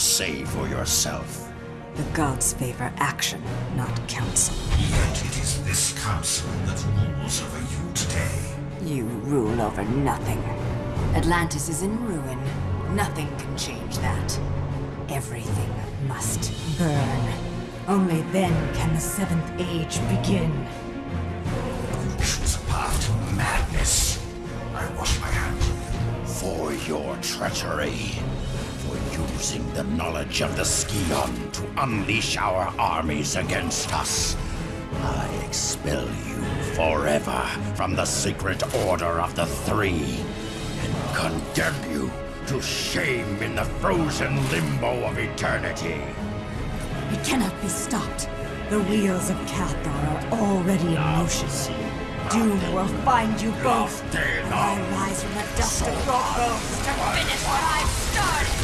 say for yourself. The gods favor action, not counsel. Yet it is this council that rules over you today. You rule over nothing. Atlantis is in ruin. Nothing can change that. Everything must burn. Only then can the Seventh Age begin. Your treachery. For using the knowledge of the Scion to unleash our armies against us. I expel you forever from the secret order of the Three. And condemn you to shame in the frozen limbo of eternity. It cannot be stopped. The wheels of Cathar are already in motion. Doom will find you both. And I rise from the dust of your bones to finish what I've started.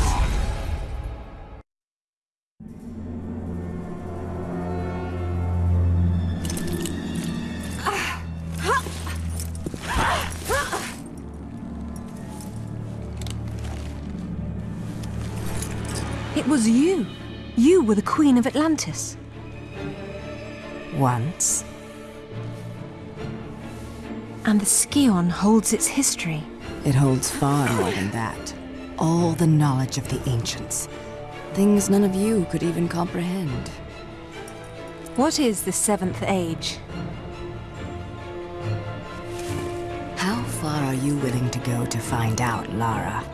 It was you. You were the Queen of Atlantis. Once. And the Scion holds its history. It holds far more than that. All the knowledge of the ancients. Things none of you could even comprehend. What is the Seventh Age? How far are you willing to go to find out, Lara?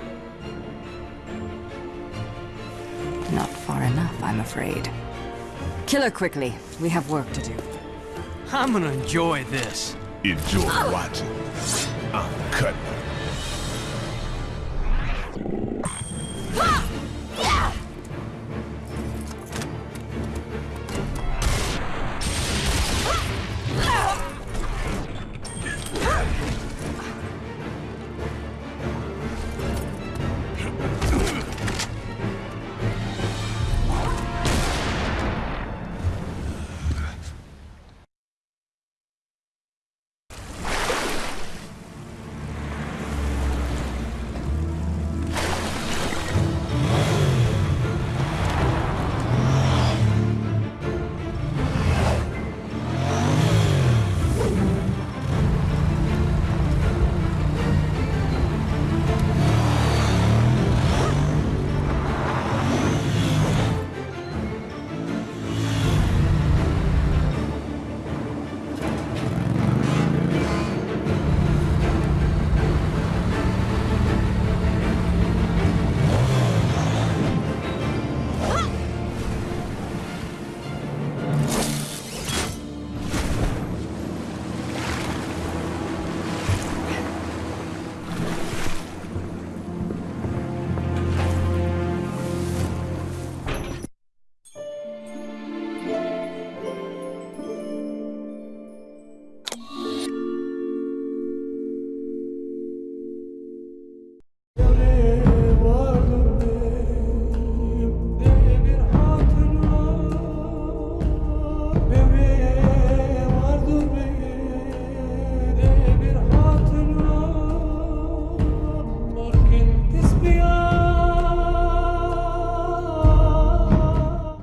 Not far enough, I'm afraid. Kill her quickly. We have work to do. I'm gonna enjoy this. Enjoy watching. I'm cutting